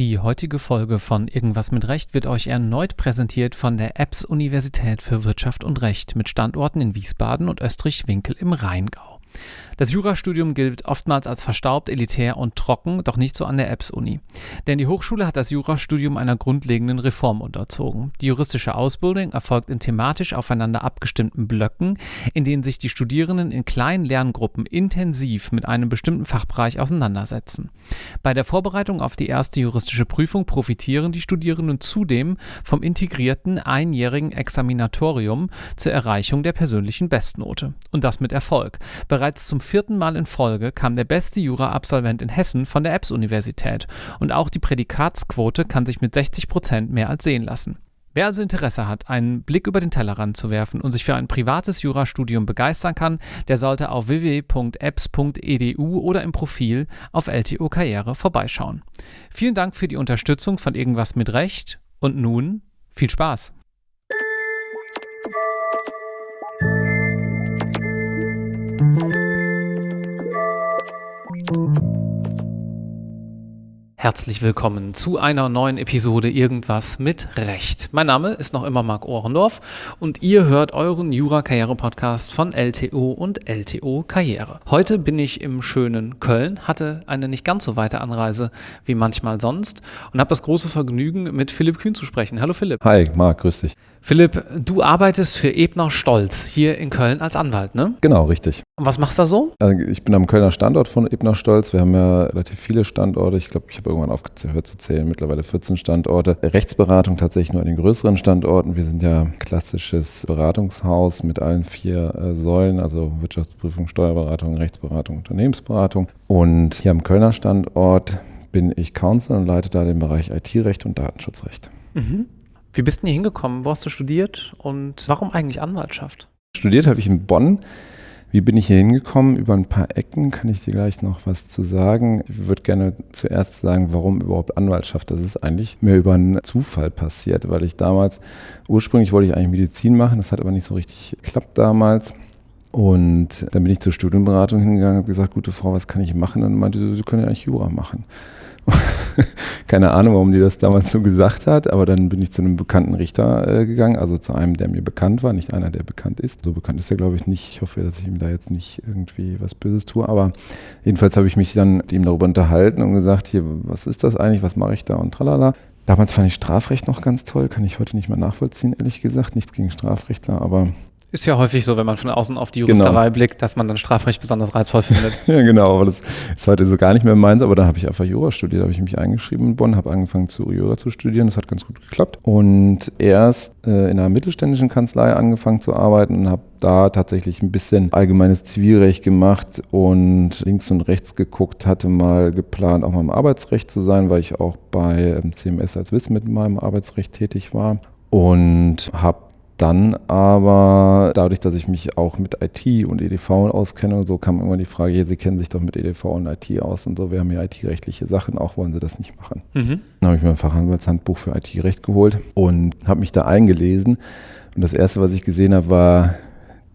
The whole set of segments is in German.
Die heutige Folge von Irgendwas mit Recht wird euch erneut präsentiert von der EBS Universität für Wirtschaft und Recht mit Standorten in Wiesbaden und Österreich-Winkel im Rheingau. Das Jurastudium gilt oftmals als verstaubt, elitär und trocken, doch nicht so an der EBS-Uni. Denn die Hochschule hat das Jurastudium einer grundlegenden Reform unterzogen. Die juristische Ausbildung erfolgt in thematisch aufeinander abgestimmten Blöcken, in denen sich die Studierenden in kleinen Lerngruppen intensiv mit einem bestimmten Fachbereich auseinandersetzen. Bei der Vorbereitung auf die erste juristische Prüfung profitieren die Studierenden zudem vom integrierten einjährigen Examinatorium zur Erreichung der persönlichen Bestnote. Und das mit Erfolg. Bereits zum vierten Mal in Folge kam der beste Jura-Absolvent in Hessen von der EBS-Universität und auch die Prädikatsquote kann sich mit 60 Prozent mehr als sehen lassen. Wer also Interesse hat, einen Blick über den Tellerrand zu werfen und sich für ein privates Jurastudium begeistern kann, der sollte auf www.apps.edu oder im Profil auf LTO Karriere vorbeischauen. Vielen Dank für die Unterstützung von Irgendwas mit Recht und nun viel Spaß! Herzlich willkommen zu einer neuen Episode Irgendwas mit Recht. Mein Name ist noch immer Marc Ohrendorf und ihr hört euren Jura-Karriere-Podcast von LTO und LTO Karriere. Heute bin ich im schönen Köln, hatte eine nicht ganz so weite Anreise wie manchmal sonst und habe das große Vergnügen, mit Philipp Kühn zu sprechen. Hallo Philipp. Hi, Marc, grüß dich. Philipp, du arbeitest für Ebner Stolz hier in Köln als Anwalt, ne? Genau, richtig. Und was machst du da so? Also ich bin am Kölner Standort von Ebner Stolz. Wir haben ja relativ viele Standorte. Ich glaube, ich habe irgendwann aufgehört zu zählen, mittlerweile 14 Standorte. Rechtsberatung tatsächlich nur an den größeren Standorten. Wir sind ja klassisches Beratungshaus mit allen vier äh, Säulen, also Wirtschaftsprüfung, Steuerberatung, Rechtsberatung, Unternehmensberatung. Und hier am Kölner Standort bin ich Counsel und leite da den Bereich IT-Recht und Datenschutzrecht. Mhm. Wie bist du hier hingekommen? Wo hast du studiert und warum eigentlich Anwaltschaft? Studiert habe ich in Bonn. Wie bin ich hier hingekommen? Über ein paar Ecken kann ich dir gleich noch was zu sagen. Ich würde gerne zuerst sagen, warum überhaupt Anwaltschaft. Das ist eigentlich mir über einen Zufall passiert, weil ich damals, ursprünglich wollte ich eigentlich Medizin machen, das hat aber nicht so richtig geklappt damals. Und dann bin ich zur Studienberatung hingegangen habe gesagt, gute Frau, was kann ich machen? Und meinte sie, Sie können ja eigentlich Jura machen. Keine Ahnung, warum die das damals so gesagt hat, aber dann bin ich zu einem bekannten Richter äh, gegangen, also zu einem, der mir bekannt war, nicht einer, der bekannt ist. So bekannt ist er, glaube ich, nicht. Ich hoffe, dass ich ihm da jetzt nicht irgendwie was Böses tue, aber jedenfalls habe ich mich dann mit ihm darüber unterhalten und gesagt, hier, was ist das eigentlich, was mache ich da und tralala. Damals fand ich Strafrecht noch ganz toll, kann ich heute nicht mehr nachvollziehen, ehrlich gesagt. Nichts gegen Strafrechtler, aber ist ja häufig so, wenn man von außen auf die Juristerei genau. blickt, dass man dann Strafrecht besonders reizvoll findet. ja, genau, aber das ist heute so gar nicht mehr meins. Aber dann habe ich einfach Jura studiert, habe ich mich eingeschrieben in Bonn, habe angefangen zu Jura zu studieren. Das hat ganz gut geklappt. Und erst äh, in einer mittelständischen Kanzlei angefangen zu arbeiten und habe da tatsächlich ein bisschen allgemeines Zivilrecht gemacht und links und rechts geguckt, hatte mal geplant, auch mal im Arbeitsrecht zu sein, weil ich auch bei CMS als Wissen mit meinem Arbeitsrecht tätig war und habe dann aber, dadurch, dass ich mich auch mit IT und EDV auskenne und so, kam immer die Frage, ja, Sie kennen sich doch mit EDV und IT aus und so, wir haben ja IT-rechtliche Sachen, auch wollen Sie das nicht machen. Mhm. Dann habe ich mir ein Fachanwaltshandbuch für IT-Recht geholt und habe mich da eingelesen. Und das Erste, was ich gesehen habe, war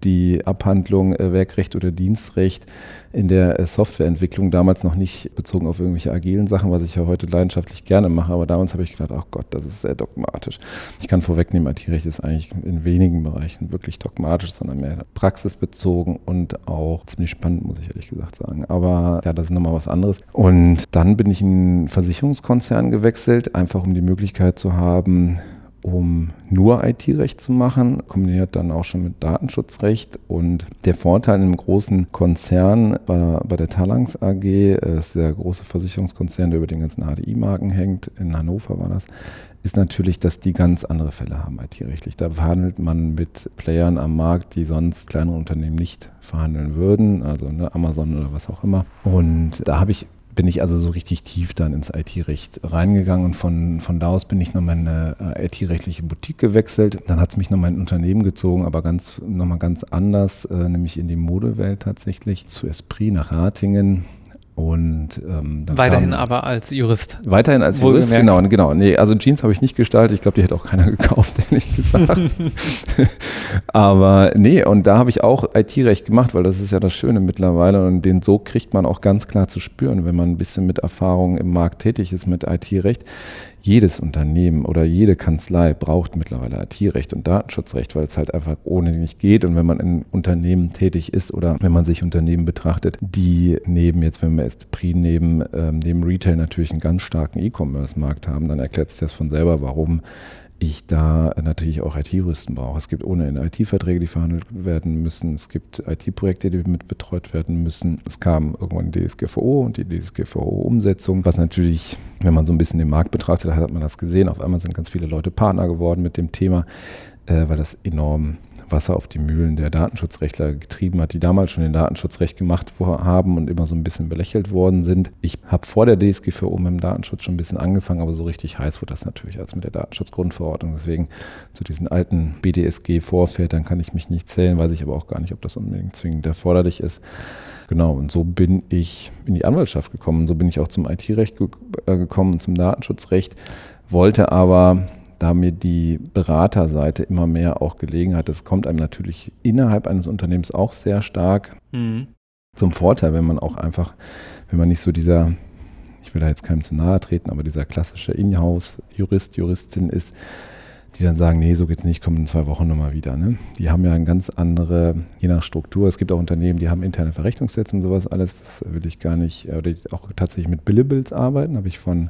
die Abhandlung äh, Werkrecht oder Dienstrecht in der äh, Softwareentwicklung damals noch nicht bezogen auf irgendwelche agilen Sachen, was ich ja heute leidenschaftlich gerne mache, aber damals habe ich gedacht, ach Gott, das ist sehr dogmatisch. Ich kann vorwegnehmen, IT-Recht ist eigentlich in wenigen Bereichen wirklich dogmatisch, sondern mehr praxisbezogen und auch ziemlich spannend, muss ich ehrlich gesagt sagen. Aber ja, das ist nochmal was anderes. Und dann bin ich in einen Versicherungskonzern gewechselt, einfach um die Möglichkeit zu haben, um nur IT-Recht zu machen, kombiniert dann auch schon mit Datenschutzrecht. Und der Vorteil in einem großen Konzern bei, bei der Talangs AG, äh, ist der große Versicherungskonzern, der über den ganzen HDI-Marken hängt, in Hannover war das, ist natürlich, dass die ganz andere Fälle haben IT-rechtlich. Da verhandelt man mit Playern am Markt, die sonst kleinere Unternehmen nicht verhandeln würden, also ne, Amazon oder was auch immer. Und da habe ich bin ich also so richtig tief dann ins IT-Recht reingegangen und von, von da aus bin ich nochmal in eine äh, IT-rechtliche Boutique gewechselt. Dann hat es mich nochmal in ein Unternehmen gezogen, aber ganz, nochmal ganz anders, äh, nämlich in die Modewelt tatsächlich, zu Esprit nach Ratingen Und ähm, weiterhin kam, aber als Jurist. Weiterhin als Jurist, genau, genau. Nee, also Jeans habe ich nicht gestaltet. Ich glaube, die hätte auch keiner gekauft, ehrlich gesagt. aber nee, und da habe ich auch IT-Recht gemacht, weil das ist ja das Schöne mittlerweile. Und den so kriegt man auch ganz klar zu spüren, wenn man ein bisschen mit Erfahrung im Markt tätig ist mit IT-Recht jedes Unternehmen oder jede Kanzlei braucht mittlerweile IT-Recht und Datenschutzrecht, weil es halt einfach ohne nicht geht. Und wenn man in Unternehmen tätig ist oder wenn man sich Unternehmen betrachtet, die neben, jetzt wenn wir Esprit neben, ähm, neben Retail natürlich einen ganz starken E-Commerce-Markt haben, dann erklärt sich das von selber, warum ich da natürlich auch IT-Juristen brauche. Es gibt ohne IT-Verträge, die verhandelt werden müssen. Es gibt IT-Projekte, die mit betreut werden müssen. Es kam irgendwann die DSGVO und die DSGVO-Umsetzung, was natürlich, wenn man so ein bisschen den Markt betrachtet, hat man das gesehen. Auf einmal sind ganz viele Leute Partner geworden mit dem Thema, äh, weil das enorm Wasser auf die Mühlen der Datenschutzrechtler getrieben hat, die damals schon den Datenschutzrecht gemacht haben und immer so ein bisschen belächelt worden sind. Ich habe vor der DSGVO mit dem Datenschutz schon ein bisschen angefangen, aber so richtig heiß wurde das natürlich als mit der Datenschutzgrundverordnung. Deswegen zu diesen alten BDSG-Vorvätern kann ich mich nicht zählen, weiß ich aber auch gar nicht, ob das unbedingt zwingend erforderlich ist. Genau, und so bin ich in die Anwaltschaft gekommen. So bin ich auch zum IT-Recht äh, gekommen und zum Datenschutzrecht, wollte aber da mir die Beraterseite immer mehr auch gelegen hat, das kommt einem natürlich innerhalb eines Unternehmens auch sehr stark mhm. zum Vorteil, wenn man auch einfach, wenn man nicht so dieser, ich will da jetzt keinem zu nahe treten, aber dieser klassische Inhouse-Jurist, Juristin ist, die dann sagen, nee, so geht's nicht, kommen in zwei Wochen nochmal wieder. Ne? Die haben ja eine ganz andere, je nach Struktur, es gibt auch Unternehmen, die haben interne Verrechnungssätze und sowas alles, das will ich gar nicht, oder die auch tatsächlich mit Billables arbeiten, habe ich von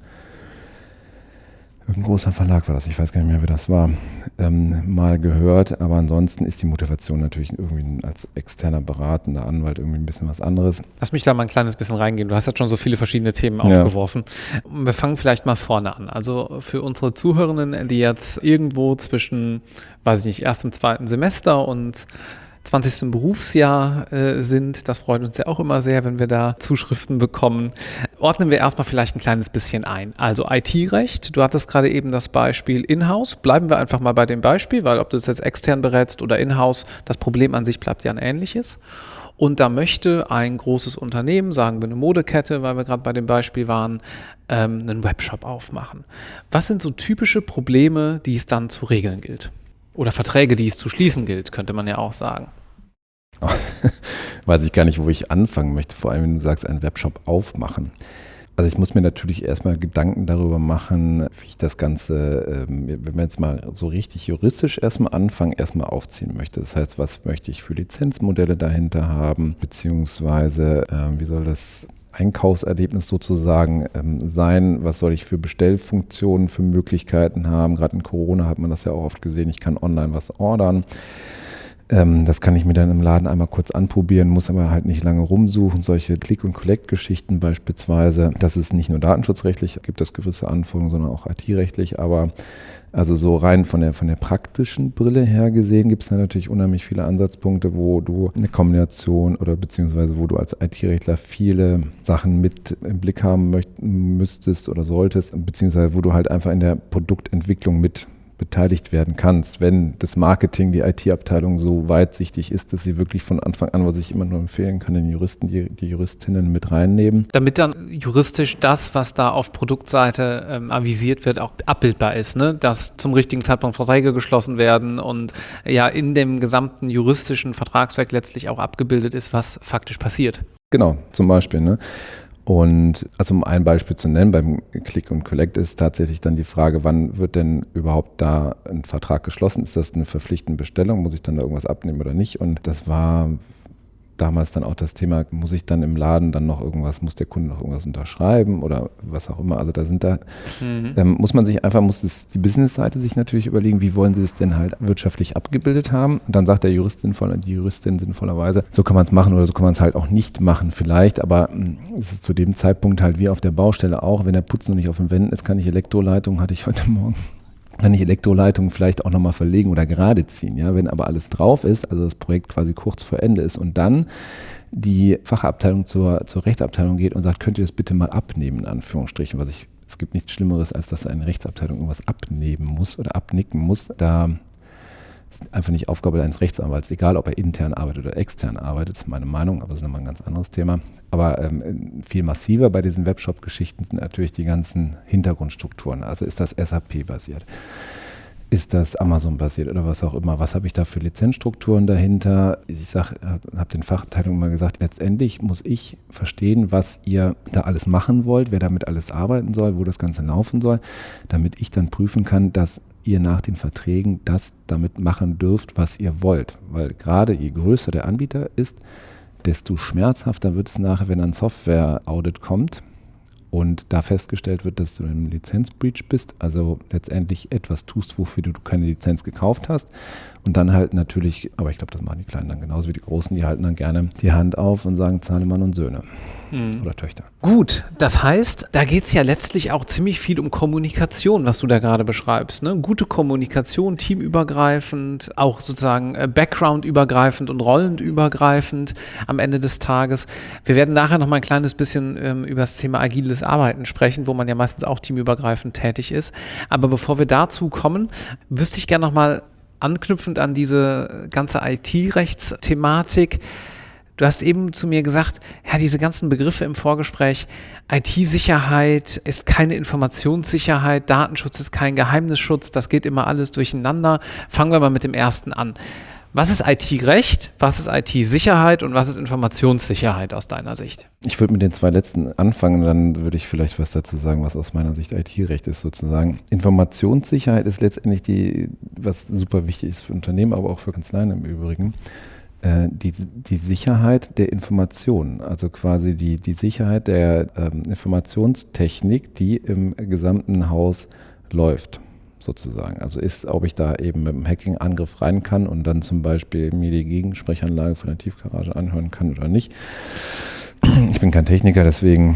ein großer Verlag war das, ich weiß gar nicht mehr, wer das war, ähm, mal gehört. Aber ansonsten ist die Motivation natürlich irgendwie als externer beratender Anwalt irgendwie ein bisschen was anderes. Lass mich da mal ein kleines bisschen reingehen. Du hast jetzt schon so viele verschiedene Themen aufgeworfen. Ja. Wir fangen vielleicht mal vorne an. Also für unsere Zuhörenden, die jetzt irgendwo zwischen, weiß ich nicht, erstem, zweiten Semester und 20. Berufsjahr äh, sind. Das freut uns ja auch immer sehr, wenn wir da Zuschriften bekommen. Ordnen wir erstmal vielleicht ein kleines bisschen ein. Also IT-Recht, du hattest gerade eben das Beispiel Inhouse. Bleiben wir einfach mal bei dem Beispiel, weil ob du es jetzt extern berätst oder Inhouse, das Problem an sich bleibt ja ein ähnliches. Und da möchte ein großes Unternehmen, sagen wir eine Modekette, weil wir gerade bei dem Beispiel waren, ähm, einen Webshop aufmachen. Was sind so typische Probleme, die es dann zu regeln gilt? Oder Verträge, die es zu schließen gilt, könnte man ja auch sagen. Weiß ich gar nicht, wo ich anfangen möchte, vor allem wenn du sagst, einen Webshop aufmachen. Also ich muss mir natürlich erstmal Gedanken darüber machen, wie ich das Ganze, ähm, wenn wir jetzt mal so richtig juristisch erstmal anfangen, erstmal aufziehen möchte. Das heißt, was möchte ich für Lizenzmodelle dahinter haben, beziehungsweise ähm, wie soll das Einkaufserlebnis sozusagen ähm, sein? Was soll ich für Bestellfunktionen, für Möglichkeiten haben? Gerade in Corona hat man das ja auch oft gesehen. Ich kann online was ordern. Ähm, das kann ich mir dann im Laden einmal kurz anprobieren, muss aber halt nicht lange rumsuchen. Solche Click- und Collect-Geschichten beispielsweise, das ist nicht nur datenschutzrechtlich, gibt es gewisse Anforderungen, sondern auch IT-rechtlich. Aber also so rein von der, von der praktischen Brille her gesehen gibt es da natürlich unheimlich viele Ansatzpunkte, wo du eine Kombination oder beziehungsweise wo du als IT-Rechtler viele Sachen mit im Blick haben möcht, müsstest oder solltest, beziehungsweise wo du halt einfach in der Produktentwicklung mit beteiligt werden kannst, wenn das Marketing, die IT-Abteilung so weitsichtig ist, dass sie wirklich von Anfang an, was ich immer nur empfehlen kann, den Juristen, die, die Juristinnen mit reinnehmen. Damit dann juristisch das, was da auf Produktseite ähm, avisiert wird, auch abbildbar ist, ne? dass zum richtigen Zeitpunkt Verträge geschlossen werden und ja in dem gesamten juristischen Vertragswerk letztlich auch abgebildet ist, was faktisch passiert. Genau, zum Beispiel. Ne? Und also um ein Beispiel zu nennen, beim Click und Collect ist tatsächlich dann die Frage, wann wird denn überhaupt da ein Vertrag geschlossen? Ist das eine verpflichtende Bestellung? Muss ich dann da irgendwas abnehmen oder nicht? Und das war damals dann auch das Thema, muss ich dann im Laden dann noch irgendwas, muss der Kunde noch irgendwas unterschreiben oder was auch immer. Also da sind da, mhm. ähm, muss man sich einfach, muss es, die Business-Seite sich natürlich überlegen, wie wollen sie es denn halt wirtschaftlich abgebildet haben. Und dann sagt der Jurist sinnvoll, die Juristin sinnvollerweise, so kann man es machen oder so kann man es halt auch nicht machen vielleicht, aber hm, es ist zu dem Zeitpunkt halt wie auf der Baustelle auch, wenn der Putz noch nicht auf den Wänden ist, kann ich Elektroleitung, hatte ich heute Morgen kann ich Elektroleitungen vielleicht auch nochmal verlegen oder gerade ziehen. Ja? Wenn aber alles drauf ist, also das Projekt quasi kurz vor Ende ist und dann die Fachabteilung zur, zur Rechtsabteilung geht und sagt, könnt ihr das bitte mal abnehmen, in Anführungsstrichen, was ich, es gibt nichts Schlimmeres, als dass eine Rechtsabteilung irgendwas abnehmen muss oder abnicken muss. Da einfach nicht Aufgabe eines Rechtsanwalts, egal ob er intern arbeitet oder extern arbeitet, ist meine Meinung, aber das ist nochmal ein ganz anderes Thema. Aber ähm, viel massiver bei diesen Webshop-Geschichten sind natürlich die ganzen Hintergrundstrukturen. Also ist das SAP-basiert? Ist das Amazon-basiert oder was auch immer? Was habe ich da für Lizenzstrukturen dahinter? Ich habe den Fachabteilungen immer gesagt, letztendlich muss ich verstehen, was ihr da alles machen wollt, wer damit alles arbeiten soll, wo das Ganze laufen soll, damit ich dann prüfen kann, dass ihr nach den Verträgen das damit machen dürft, was ihr wollt. Weil gerade je größer der Anbieter ist, desto schmerzhafter wird es nachher, wenn ein Software-Audit kommt und da festgestellt wird, dass du im Lizenzbreach bist, also letztendlich etwas tust, wofür du keine Lizenz gekauft hast. Und dann halt natürlich, aber ich glaube, das machen die Kleinen dann genauso wie die Großen, die halten dann gerne die Hand auf und sagen Zahlemann und Söhne mhm. oder Töchter. Gut, das heißt, da geht es ja letztlich auch ziemlich viel um Kommunikation, was du da gerade beschreibst. Ne? Gute Kommunikation, teamübergreifend, auch sozusagen äh, backgroundübergreifend und rollendübergreifend am Ende des Tages. Wir werden nachher noch mal ein kleines bisschen ähm, über das Thema agiles Arbeiten sprechen, wo man ja meistens auch teamübergreifend tätig ist. Aber bevor wir dazu kommen, wüsste ich gerne noch mal anknüpfend an diese ganze IT-Rechtsthematik. Du hast eben zu mir gesagt, ja, diese ganzen Begriffe im Vorgespräch, IT-Sicherheit ist keine Informationssicherheit, Datenschutz ist kein Geheimnisschutz, das geht immer alles durcheinander. Fangen wir mal mit dem ersten an. Was ist IT-Recht, was ist IT-Sicherheit und was ist Informationssicherheit aus deiner Sicht? Ich würde mit den zwei letzten anfangen, dann würde ich vielleicht was dazu sagen, was aus meiner Sicht IT-Recht ist sozusagen. Informationssicherheit ist letztendlich die, was super wichtig ist für Unternehmen, aber auch für Kanzleien im Übrigen, äh, die, die Sicherheit der Informationen, also quasi die, die Sicherheit der ähm, Informationstechnik, die im gesamten Haus läuft sozusagen. Also ist, ob ich da eben mit einem Hacking-Angriff rein kann und dann zum Beispiel mir die Gegensprechanlage von der Tiefgarage anhören kann oder nicht. Ich bin kein Techniker, deswegen,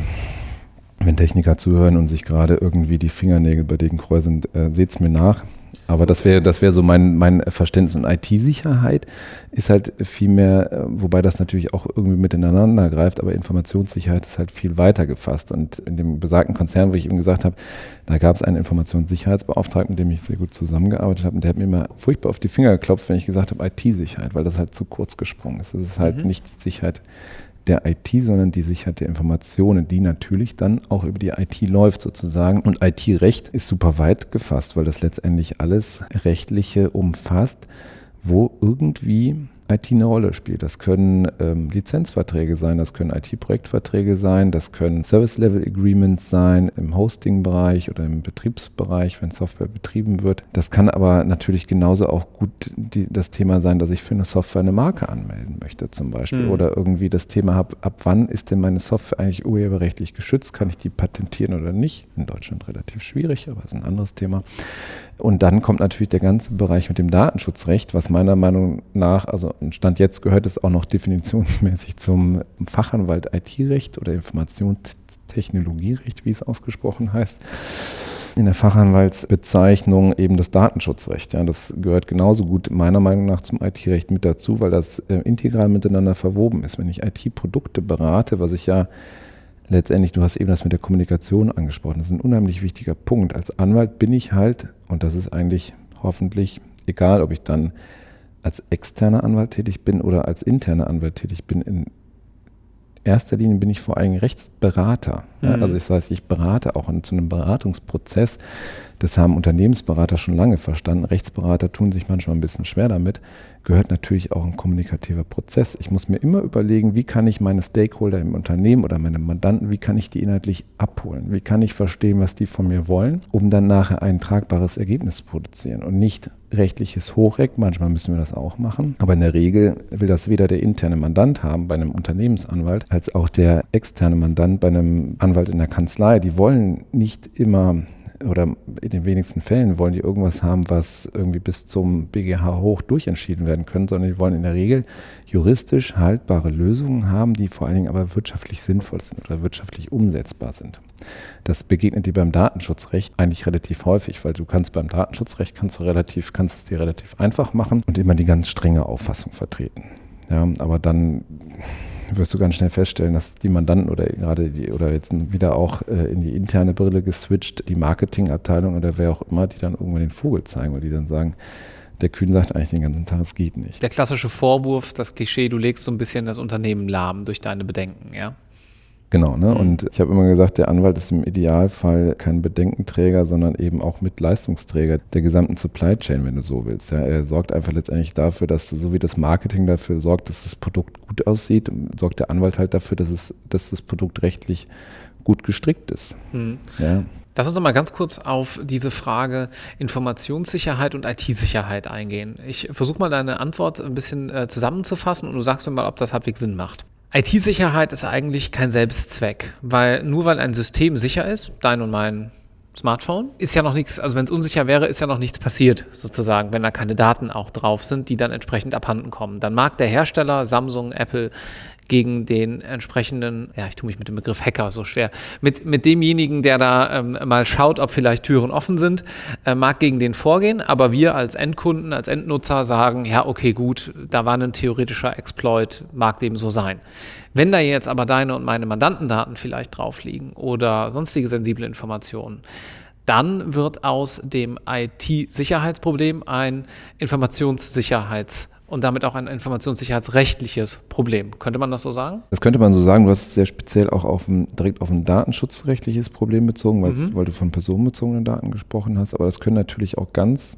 wenn Techniker zuhören und sich gerade irgendwie die Fingernägel bei denen kräuseln, äh, seht es mir nach. Aber das wäre das wäre so mein, mein Verständnis. Und IT-Sicherheit ist halt viel mehr, äh, wobei das natürlich auch irgendwie miteinander greift, aber Informationssicherheit ist halt viel weiter gefasst. Und in dem besagten Konzern, wo ich eben gesagt habe, da gab es einen Informationssicherheitsbeauftragten, mit dem ich sehr gut zusammengearbeitet habe. Und der hat mir immer furchtbar auf die Finger geklopft, wenn ich gesagt habe, IT-Sicherheit, weil das halt zu kurz gesprungen ist. Das ist halt mhm. nicht die Sicherheit der IT, sondern die Sicherheit der Informationen, die natürlich dann auch über die IT läuft sozusagen. Und IT-Recht ist super weit gefasst, weil das letztendlich alles Rechtliche umfasst, wo irgendwie IT eine Rolle spielt. Das können ähm, Lizenzverträge sein, das können IT-Projektverträge sein, das können Service-Level-Agreements sein im Hosting-Bereich oder im Betriebsbereich, wenn Software betrieben wird. Das kann aber natürlich genauso auch gut die, das Thema sein, dass ich für eine Software eine Marke anmelden möchte zum Beispiel mhm. oder irgendwie das Thema habe, ab wann ist denn meine Software eigentlich urheberrechtlich geschützt, kann ich die patentieren oder nicht? In Deutschland relativ schwierig, aber ist ein anderes Thema. Und dann kommt natürlich der ganze Bereich mit dem Datenschutzrecht, was meiner Meinung nach, also Stand jetzt gehört es auch noch definitionsmäßig zum Fachanwalt IT-Recht oder Informationstechnologierecht, wie es ausgesprochen heißt. In der Fachanwaltsbezeichnung eben das Datenschutzrecht. Ja, das gehört genauso gut meiner Meinung nach zum IT-Recht mit dazu, weil das äh, integral miteinander verwoben ist. Wenn ich IT-Produkte berate, was ich ja letztendlich, du hast eben das mit der Kommunikation angesprochen, das ist ein unheimlich wichtiger Punkt. Als Anwalt bin ich halt, und das ist eigentlich hoffentlich egal, ob ich dann als externer Anwalt tätig bin oder als interner Anwalt tätig bin, in erster Linie bin ich vor allem Rechtsberater. Mhm. also das heißt, ich berate auch zu einem Beratungsprozess. Das haben Unternehmensberater schon lange verstanden. Rechtsberater tun sich manchmal ein bisschen schwer damit. Gehört natürlich auch ein kommunikativer Prozess. Ich muss mir immer überlegen, wie kann ich meine Stakeholder im Unternehmen oder meine Mandanten, wie kann ich die inhaltlich abholen? Wie kann ich verstehen, was die von mir wollen, um dann nachher ein tragbares Ergebnis zu produzieren und nicht rechtliches Hochreck. Manchmal müssen wir das auch machen. Aber in der Regel will das weder der interne Mandant haben bei einem Unternehmensanwalt, als auch der externe Mandant bei einem Anwalt in der Kanzlei. Die wollen nicht immer oder in den wenigsten Fällen wollen die irgendwas haben, was irgendwie bis zum BGH hoch durjentschieden werden können, sondern die wollen in der Regel juristisch haltbare Lösungen haben, die vor allen Dingen aber wirtschaftlich sinnvoll sind oder wirtschaftlich umsetzbar sind. Das begegnet dir beim Datenschutzrecht eigentlich relativ häufig, weil du kannst beim Datenschutzrecht kannst du relativ, kannst es dir relativ einfach machen und immer die ganz strenge Auffassung vertreten. Ja, aber dann wirst du ganz schnell feststellen, dass die Mandanten oder gerade die oder jetzt wieder auch äh, in die interne Brille geswitcht, die Marketingabteilung oder wer auch immer, die dann irgendwann den Vogel zeigen, weil die dann sagen, der Kühn sagt eigentlich den ganzen Tag, es geht nicht. Der klassische Vorwurf, das Klischee, du legst so ein bisschen das Unternehmen lahm durch deine Bedenken, ja? Genau, ne? Mhm. Und ich habe immer gesagt, der Anwalt ist im Idealfall kein Bedenkenträger, sondern eben auch Mitleistungsträger der gesamten Supply Chain, wenn du so willst. Ja, er sorgt einfach letztendlich dafür, dass so wie das Marketing dafür sorgt, dass das Produkt gut aussieht, sorgt der Anwalt halt dafür, dass es, dass das Produkt rechtlich gut gestrickt ist. Mhm. Ja. Lass uns doch mal ganz kurz auf diese Frage Informationssicherheit und IT-Sicherheit eingehen. Ich versuche mal deine Antwort ein bisschen äh, zusammenzufassen und du sagst mir mal, ob das halbwegs Sinn macht. IT-Sicherheit ist eigentlich kein Selbstzweck, weil nur weil ein System sicher ist, dein und mein Smartphone, ist ja noch nichts, also wenn es unsicher wäre, ist ja noch nichts passiert, sozusagen, wenn da keine Daten auch drauf sind, die dann entsprechend abhanden kommen. Dann mag der Hersteller, Samsung, Apple, gegen den entsprechenden, ja, ich tue mich mit dem Begriff Hacker so schwer, mit, mit demjenigen, der da ähm, mal schaut, ob vielleicht Türen offen sind, äh, mag gegen den vorgehen, aber wir als Endkunden, als Endnutzer sagen, ja, okay, gut, da war ein theoretischer Exploit, mag dem so sein. Wenn da jetzt aber deine und meine Mandantendaten vielleicht drauf liegen oder sonstige sensible Informationen, dann wird aus dem IT-Sicherheitsproblem ein Informationssicherheitsproblem und damit auch ein informationssicherheitsrechtliches Problem. Könnte man das so sagen? Das könnte man so sagen. Du hast es sehr speziell auch auf ein, direkt auf ein datenschutzrechtliches Problem bezogen, mhm. weil du von personenbezogenen Daten gesprochen hast. Aber das können natürlich auch ganz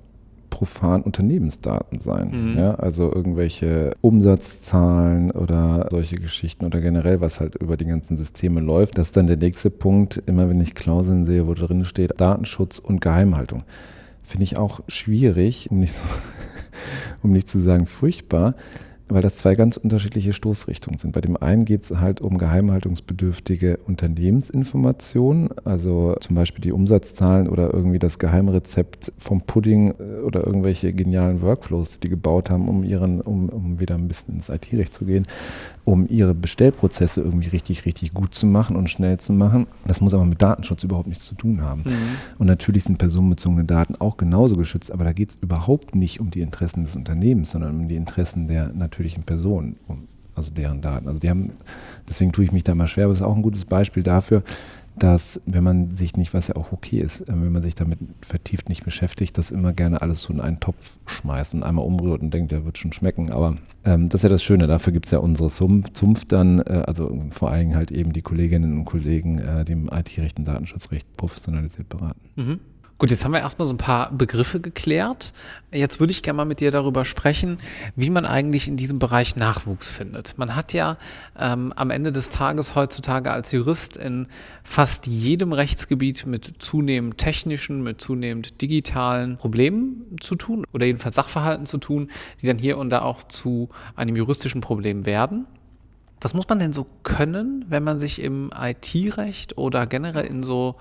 profan Unternehmensdaten sein. Mhm. Ja, also irgendwelche Umsatzzahlen oder solche Geschichten oder generell, was halt über die ganzen Systeme läuft. Das ist dann der nächste Punkt, immer wenn ich Klauseln sehe, wo drin steht Datenschutz und Geheimhaltung. Finde ich auch schwierig, um nicht so um nicht zu sagen furchtbar, weil das zwei ganz unterschiedliche Stoßrichtungen sind. Bei dem einen geht es halt um geheimhaltungsbedürftige Unternehmensinformationen, also zum Beispiel die Umsatzzahlen oder irgendwie das Geheimrezept vom Pudding äh, oder irgendwelche genialen Workflows, die die gebaut haben, um ihren, um, um wieder ein bisschen ins IT-Recht zu gehen um ihre Bestellprozesse irgendwie richtig, richtig gut zu machen und schnell zu machen. Das muss aber mit Datenschutz überhaupt nichts zu tun haben. Mhm. Und natürlich sind personenbezogene Daten auch genauso geschützt, aber da geht es überhaupt nicht um die Interessen des Unternehmens, sondern um die Interessen der natürlichen Personen, um, also deren Daten. Also die haben, deswegen tue ich mich da mal schwer, aber es ist auch ein gutes Beispiel dafür, dass wenn man sich nicht, was ja auch okay ist, äh, wenn man sich damit vertieft nicht beschäftigt, das immer gerne alles so in einen Topf schmeißt und einmal umrührt und denkt, der wird schon schmecken. Aber ähm, das ist ja das Schöne, dafür gibt es ja unsere Zunft dann, äh, also vor allen Dingen halt eben die Kolleginnen und Kollegen, äh, die im IT-Recht und Datenschutzrecht professionalisiert beraten. Mhm. Gut, jetzt haben wir erstmal so ein paar Begriffe geklärt. Jetzt würde ich gerne mal mit dir darüber sprechen, wie man eigentlich in diesem Bereich Nachwuchs findet. Man hat ja ähm, am Ende des Tages heutzutage als Jurist in fast jedem Rechtsgebiet mit zunehmend technischen, mit zunehmend digitalen Problemen zu tun oder jedenfalls Sachverhalten zu tun, die dann hier und da auch zu einem juristischen Problem werden. Was muss man denn so können, wenn man sich im IT-Recht oder generell in so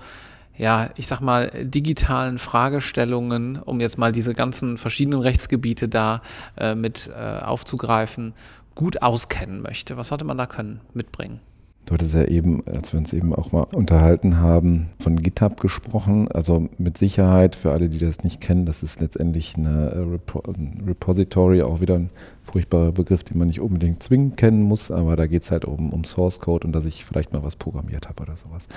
ja, ich sag mal, digitalen Fragestellungen, um jetzt mal diese ganzen verschiedenen Rechtsgebiete da äh, mit äh, aufzugreifen, gut auskennen möchte? Was sollte man da können, mitbringen? Du hattest ja eben, als wir uns eben auch mal unterhalten haben, von GitHub gesprochen. Also mit Sicherheit, für alle, die das nicht kennen, das ist letztendlich eine ein Repository, auch wieder ein furchtbarer Begriff, den man nicht unbedingt zwingend kennen muss, aber da geht es halt um, um Source Code und dass ich vielleicht mal was programmiert habe oder sowas.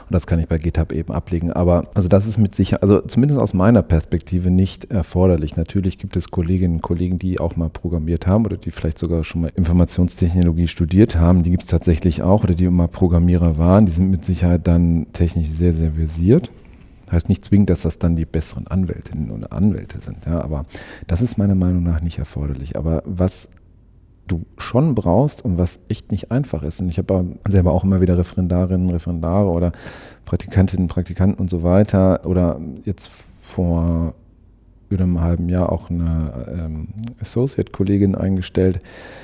Und das kann ich bei GitHub eben ablegen. Aber also das ist mit Sicherheit, also zumindest aus meiner Perspektive nicht erforderlich. Natürlich gibt es Kolleginnen und Kollegen, die auch mal programmiert haben oder die vielleicht sogar schon mal Informationstechnologie studiert haben. Die gibt es tatsächlich auch oder die mal Programmierer waren. Die sind mit Sicherheit dann technisch sehr, sehr versiert. Heißt nicht zwingend, dass das dann die besseren Anwältinnen und Anwälte sind, ja, aber das ist meiner Meinung nach nicht erforderlich. Aber was du schon brauchst und was echt nicht einfach ist, und ich habe selber auch immer wieder Referendarinnen, Referendare oder Praktikantinnen, Praktikanten und so weiter oder jetzt vor über einem halben Jahr auch eine ähm, Associate-Kollegin eingestellt.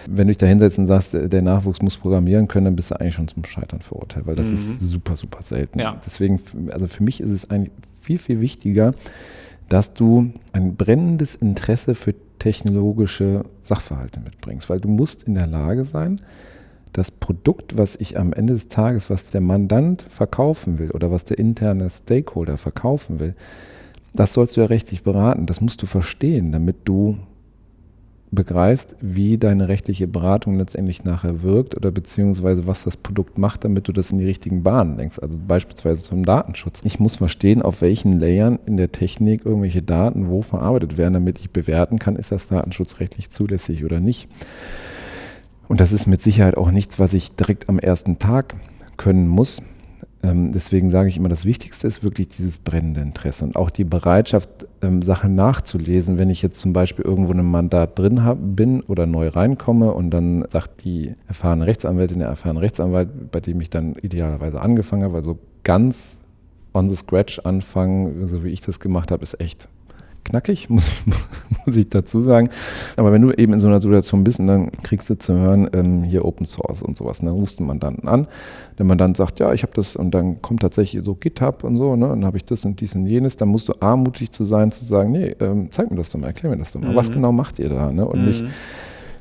Wenn du dich da hinsetzt und sagst, der Nachwuchs muss programmieren können, dann bist du eigentlich schon zum Scheitern verurteilt, weil das mhm. ist super, super selten. Ja. Deswegen, also für mich ist es eigentlich viel, viel wichtiger, dass du ein brennendes Interesse für technologische Sachverhalte mitbringst, weil du musst in der Lage sein, das Produkt, was ich am Ende des Tages, was der Mandant verkaufen will oder was der interne Stakeholder verkaufen will, das sollst du ja rechtlich beraten. Das musst du verstehen, damit du begreifst, wie deine rechtliche Beratung letztendlich nachher wirkt oder beziehungsweise was das Produkt macht, damit du das in die richtigen Bahnen lenkst. Also beispielsweise zum Datenschutz. Ich muss verstehen, auf welchen Layern in der Technik irgendwelche Daten wo verarbeitet werden, damit ich bewerten kann, ist das datenschutzrechtlich zulässig oder nicht. Und das ist mit Sicherheit auch nichts, was ich direkt am ersten Tag können muss. Ähm, deswegen sage ich immer, das Wichtigste ist wirklich dieses brennende Interesse und auch die Bereitschaft, ähm, Sachen nachzulesen. Wenn ich jetzt zum Beispiel irgendwo in einem Mandat drin hab, bin oder neu reinkomme und dann sagt die erfahrene Rechtsanwältin, der erfahrene Rechtsanwalt, bei dem ich dann idealerweise angefangen habe, also ganz on the scratch anfangen, so wie ich das gemacht habe, ist echt knackig, muss, muss ich dazu sagen. Aber wenn du eben in so einer Situation bist und dann kriegst du zu hören, ähm, hier Open Source und sowas, und dann rufst du Mandanten an, der Mandant sagt, ja, ich habe das und dann kommt tatsächlich so GitHub und so, ne, und dann habe ich das und dies und jenes, dann musst du armutig zu sein, zu sagen, nee, ähm, zeig mir das doch mal, erklär mir das doch mal, mhm. was genau macht ihr da, ne, und mhm. nicht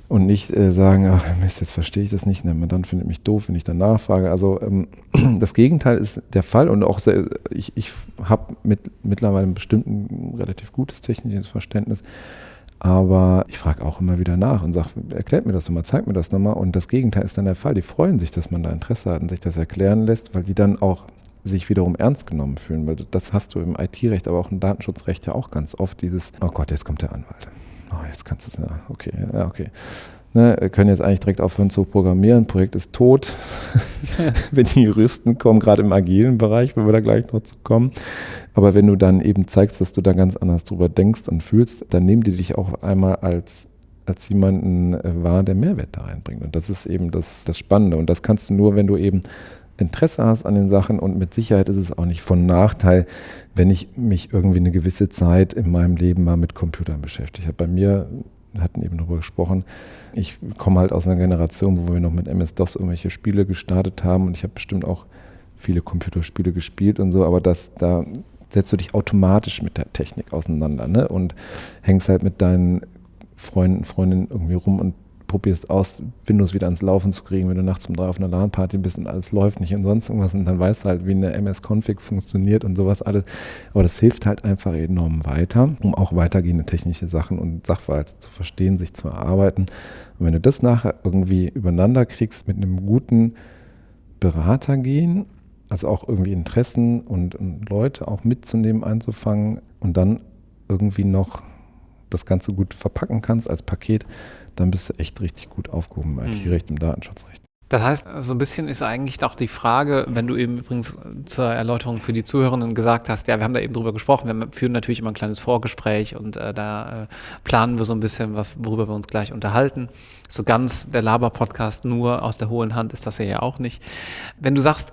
und nicht äh, sagen, ach Mist, jetzt verstehe ich das nicht, der Mandant findet mich doof, wenn ich dann nachfrage. Also ähm, das Gegenteil ist der Fall und auch sehr, ich, ich habe mit, mittlerweile ein bestimmten relativ gutes technisches Verständnis, aber ich frage auch immer wieder nach und sage, erklärt mir das nochmal, zeigt mir das nochmal und das Gegenteil ist dann der Fall. Die freuen sich, dass man da Interesse hat und sich das erklären lässt, weil die dann auch sich wiederum ernst genommen fühlen, weil das hast du im IT-Recht, aber auch im Datenschutzrecht ja auch ganz oft, dieses, oh Gott, jetzt kommt der Anwalt oh, jetzt kannst du es, ja, okay, ja, okay. Ne, wir können jetzt eigentlich direkt aufhören zu programmieren, Projekt ist tot. wenn die Juristen kommen, gerade im agilen Bereich, wenn wir da gleich noch zu kommen. Aber wenn du dann eben zeigst, dass du da ganz anders drüber denkst und fühlst, dann nehmen die dich auch einmal als als jemanden äh, wahr, der Mehrwert da reinbringt. Und das ist eben das, das Spannende. Und das kannst du nur, wenn du eben Interesse hast an den Sachen und mit Sicherheit ist es auch nicht von Nachteil, wenn ich mich irgendwie eine gewisse Zeit in meinem Leben mal mit Computern beschäftige. Habe bei mir, hatten eben darüber gesprochen, ich komme halt aus einer Generation, wo wir noch mit MS-DOS irgendwelche Spiele gestartet haben und ich habe bestimmt auch viele Computerspiele gespielt und so, aber das, da setzt du dich automatisch mit der Technik auseinander ne? und hängst halt mit deinen Freunden, Freundinnen irgendwie rum und probierst aus, Windows wieder ans Laufen zu kriegen, wenn du nachts um drei auf einer LAN-Party bist und alles läuft nicht und sonst irgendwas und dann weißt du halt, wie eine MS-Config funktioniert und sowas alles. Aber das hilft halt einfach enorm weiter, um auch weitergehende technische Sachen und Sachverhalte zu verstehen, sich zu erarbeiten. Und wenn du das nachher irgendwie übereinander kriegst mit einem guten Berater gehen, also auch irgendwie Interessen und, und Leute auch mitzunehmen, einzufangen und dann irgendwie noch das Ganze gut verpacken kannst als Paket, dann bist du echt richtig gut aufgehoben im IT-Recht, im Datenschutzrecht. Das heißt, so ein bisschen ist eigentlich auch die Frage, wenn du eben übrigens zur Erläuterung für die Zuhörenden gesagt hast, ja, wir haben da eben drüber gesprochen, wir führen natürlich immer ein kleines Vorgespräch und äh, da äh, planen wir so ein bisschen, was, worüber wir uns gleich unterhalten. So ganz der Laber-Podcast nur aus der hohlen Hand ist das ja auch nicht. Wenn du sagst,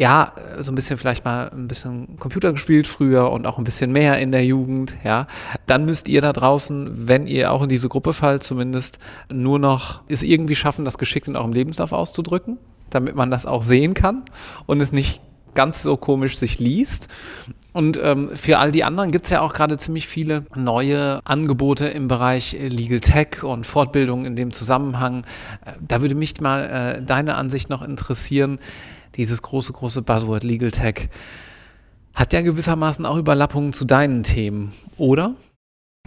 ja, so ein bisschen vielleicht mal ein bisschen Computer gespielt früher und auch ein bisschen mehr in der Jugend, ja, dann müsst ihr da draußen, wenn ihr auch in diese Gruppe fallt, zumindest nur noch es irgendwie schaffen, das geschickt in eurem Lebenslauf auszudrücken, damit man das auch sehen kann und es nicht ganz so komisch sich liest. Und ähm, für all die anderen gibt es ja auch gerade ziemlich viele neue Angebote im Bereich Legal Tech und Fortbildung in dem Zusammenhang. Äh, da würde mich mal äh, deine Ansicht noch interessieren dieses große, große Buzzword Legal Tech, hat ja gewissermaßen auch Überlappungen zu deinen Themen, oder?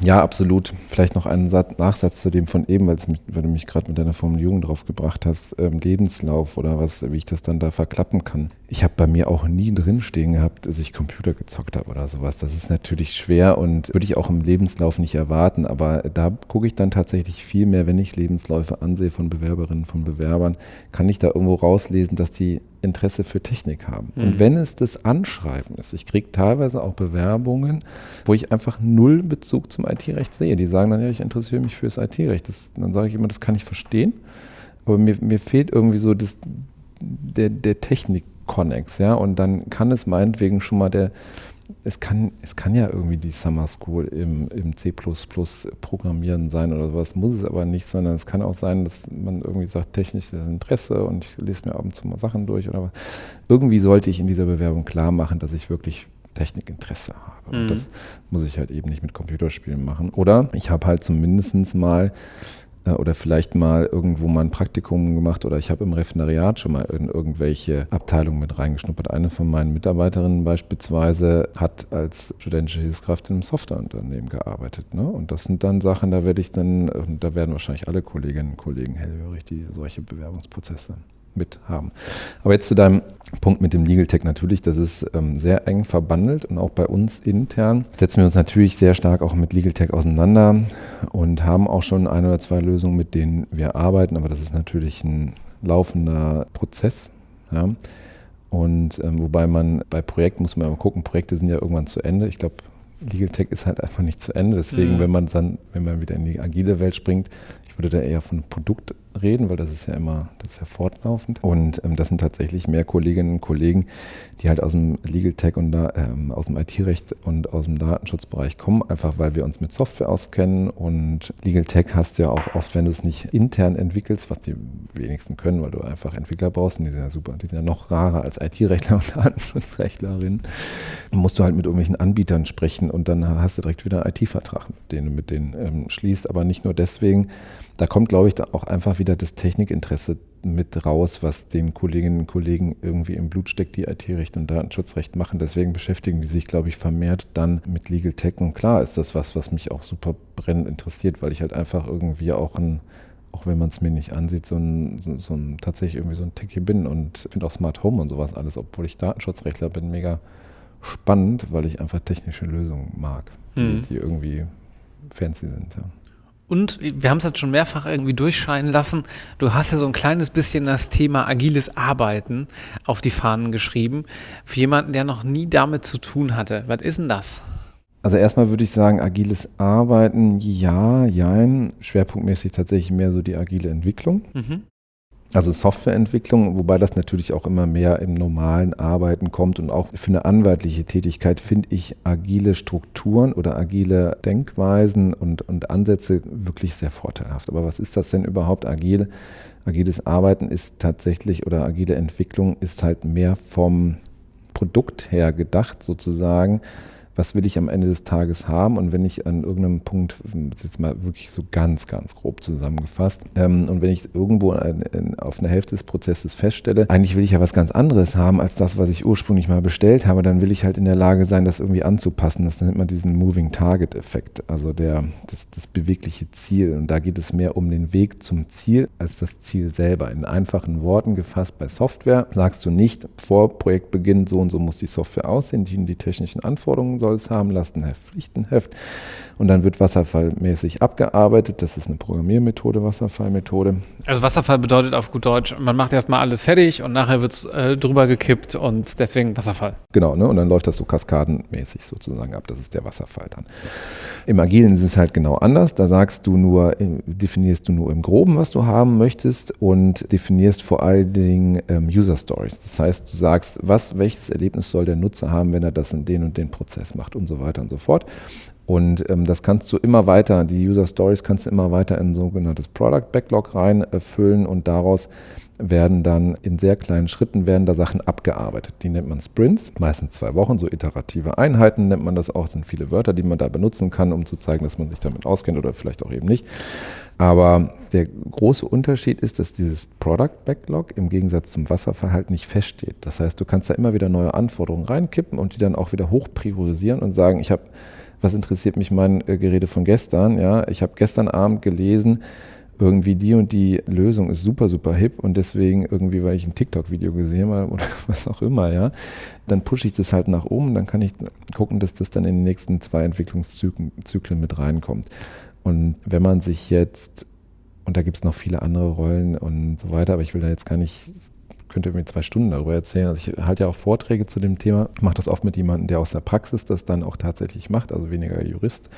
Ja, absolut. Vielleicht noch einen Satz, Nachsatz zu dem von eben, weil, mich, weil du mich gerade mit deiner Formulierung drauf gebracht hast, ähm, Lebenslauf oder was, wie ich das dann da verklappen kann. Ich habe bei mir auch nie drinstehen gehabt, dass ich Computer gezockt habe oder sowas. Das ist natürlich schwer und würde ich auch im Lebenslauf nicht erwarten, aber da gucke ich dann tatsächlich viel mehr, wenn ich Lebensläufe ansehe von Bewerberinnen, von Bewerbern, kann ich da irgendwo rauslesen, dass die Interesse für Technik haben. Mhm. Und wenn es das Anschreiben ist, ich kriege teilweise auch Bewerbungen, wo ich einfach null Bezug zum IT-Recht sehe. Die sagen dann, ja, ich interessiere mich für das IT-Recht. Dann sage ich immer, das kann ich verstehen, aber mir, mir fehlt irgendwie so das, der, der Technik-Connex, ja, und dann kann es meinetwegen schon mal der, es kann, es kann ja irgendwie die Summer School im, im C Programmieren sein oder sowas, muss es aber nicht, sondern es kann auch sein, dass man irgendwie sagt, technisches Interesse und ich lese mir ab und zu mal Sachen durch oder was. Irgendwie sollte ich in dieser Bewerbung klar machen, dass ich wirklich Technikinteresse habe. Und mhm. das muss ich halt eben nicht mit Computerspielen machen. Oder ich habe halt zumindest mal oder vielleicht mal irgendwo mal ein Praktikum gemacht oder ich habe im Referendariat schon mal in irgendwelche Abteilungen mit reingeschnuppert. Eine von meinen Mitarbeiterinnen beispielsweise hat als studentische Hilfskraft in einem Softwareunternehmen gearbeitet. Ne? Und das sind dann Sachen, da werde ich dann, da werden wahrscheinlich alle Kolleginnen und Kollegen hellhörig, die solche Bewerbungsprozesse mit haben. Aber jetzt zu deinem Punkt mit dem Legal Tech natürlich, das ist ähm, sehr eng verbandelt und auch bei uns intern setzen wir uns natürlich sehr stark auch mit Legal Tech auseinander und haben auch schon ein oder zwei Lösungen, mit denen wir arbeiten, aber das ist natürlich ein laufender Prozess. Ja. Und ähm, wobei man bei Projekten muss man mal gucken, Projekte sind ja irgendwann zu Ende. Ich glaube, Legal Tech ist halt einfach nicht zu Ende. Deswegen, mhm. wenn man dann, wenn man wieder in die agile Welt springt, ich würde da eher von Produkt reden, weil das ist ja immer, das ist ja fortlaufend. Und ähm, das sind tatsächlich mehr Kolleginnen und Kollegen, die halt aus dem Legal Tech und da, ähm, aus dem IT-Recht und aus dem Datenschutzbereich kommen, einfach weil wir uns mit Software auskennen. Und Legal Tech hast du ja auch oft, wenn du es nicht intern entwickelst, was die wenigsten können, weil du einfach Entwickler brauchst, und die sind ja super, die sind ja noch rarer als IT-Rechtler und Datenschutzrechtlerin, musst du halt mit irgendwelchen Anbietern sprechen und dann hast du direkt wieder einen IT-Vertrag, den du mit denen ähm, schließt. Aber nicht nur deswegen, da kommt, glaube ich, auch einfach wieder das Technikinteresse mit raus, was den Kolleginnen und Kollegen irgendwie im Blut steckt, die IT-Recht und Datenschutzrecht machen. Deswegen beschäftigen die sich, glaube ich, vermehrt dann mit Legal Tech. Und klar ist das was, was mich auch super brennend interessiert, weil ich halt einfach irgendwie auch ein auch wenn man es mir nicht ansieht, so ein, so, so ein, tatsächlich irgendwie so ein Techie bin und finde auch Smart Home und sowas alles, obwohl ich Datenschutzrechtler bin, mega spannend, weil ich einfach technische Lösungen mag, die, mhm. die irgendwie fancy sind. Ja. Und wir haben es jetzt schon mehrfach irgendwie durchscheinen lassen. Du hast ja so ein kleines bisschen das Thema agiles Arbeiten auf die Fahnen geschrieben. Für jemanden, der noch nie damit zu tun hatte. Was ist denn das? Also erstmal würde ich sagen, agiles Arbeiten, ja, jein. Schwerpunktmäßig tatsächlich mehr so die agile Entwicklung. Mhm. Also Softwareentwicklung, wobei das natürlich auch immer mehr im normalen Arbeiten kommt und auch für eine anwaltliche Tätigkeit finde ich agile Strukturen oder agile Denkweisen und, und Ansätze wirklich sehr vorteilhaft. Aber was ist das denn überhaupt agil? Agiles Arbeiten ist tatsächlich oder agile Entwicklung ist halt mehr vom Produkt her gedacht sozusagen was will ich am Ende des Tages haben und wenn ich an irgendeinem Punkt, jetzt mal wirklich so ganz, ganz grob zusammengefasst, ähm, und wenn ich irgendwo ein, ein, auf einer Hälfte des Prozesses feststelle, eigentlich will ich ja was ganz anderes haben als das, was ich ursprünglich mal bestellt habe, dann will ich halt in der Lage sein, das irgendwie anzupassen. Das nennt man diesen Moving Target Effekt, also der, das, das bewegliche Ziel. Und da geht es mehr um den Weg zum Ziel als das Ziel selber. In einfachen Worten gefasst bei Software sagst du nicht vor Projektbeginn, so und so muss die Software aussehen, die, die technischen Anforderungen soll es haben, Lastenheft, Pflichtenheft. Und dann wird wasserfallmäßig abgearbeitet. Das ist eine Programmiermethode, Wasserfallmethode. Also Wasserfall bedeutet auf gut Deutsch, man macht erstmal alles fertig und nachher wird es äh, drüber gekippt und deswegen Wasserfall. Genau, ne? und dann läuft das so kaskadenmäßig sozusagen ab. Das ist der Wasserfall dann. Im Agilen ist es halt genau anders. Da sagst du nur, äh, definierst du nur im Groben, was du haben möchtest und definierst vor allen Dingen ähm, User Stories. Das heißt, du sagst, was, welches Erlebnis soll der Nutzer haben, wenn er das in den und den Prozess macht und so weiter und so fort. Und ähm, das kannst du immer weiter, die User Stories kannst du immer weiter in sogenanntes Product Backlog reinfüllen und daraus werden dann in sehr kleinen Schritten werden da Sachen abgearbeitet. Die nennt man Sprints, meistens zwei Wochen, so iterative Einheiten nennt man das auch. Es sind viele Wörter, die man da benutzen kann, um zu zeigen, dass man sich damit auskennt oder vielleicht auch eben nicht. Aber der große Unterschied ist, dass dieses Product Backlog im Gegensatz zum Wasserfall halt nicht feststeht. Das heißt, du kannst da immer wieder neue Anforderungen reinkippen und die dann auch wieder hoch priorisieren und sagen, ich habe was interessiert mich mein äh, Gerede von gestern? Ja, ich habe gestern Abend gelesen, irgendwie die und die Lösung ist super, super hip und deswegen irgendwie, weil ich ein TikTok-Video gesehen habe oder was auch immer, ja, dann pushe ich das halt nach oben, dann kann ich gucken, dass das dann in den nächsten zwei Entwicklungszyklen mit reinkommt. Und wenn man sich jetzt, und da gibt es noch viele andere Rollen und so weiter, aber ich will da jetzt gar nicht könnte mir zwei Stunden darüber erzählen. Also ich halte ja auch Vorträge zu dem Thema. Mache das oft mit jemandem, der aus der Praxis das dann auch tatsächlich macht, also weniger Jurist,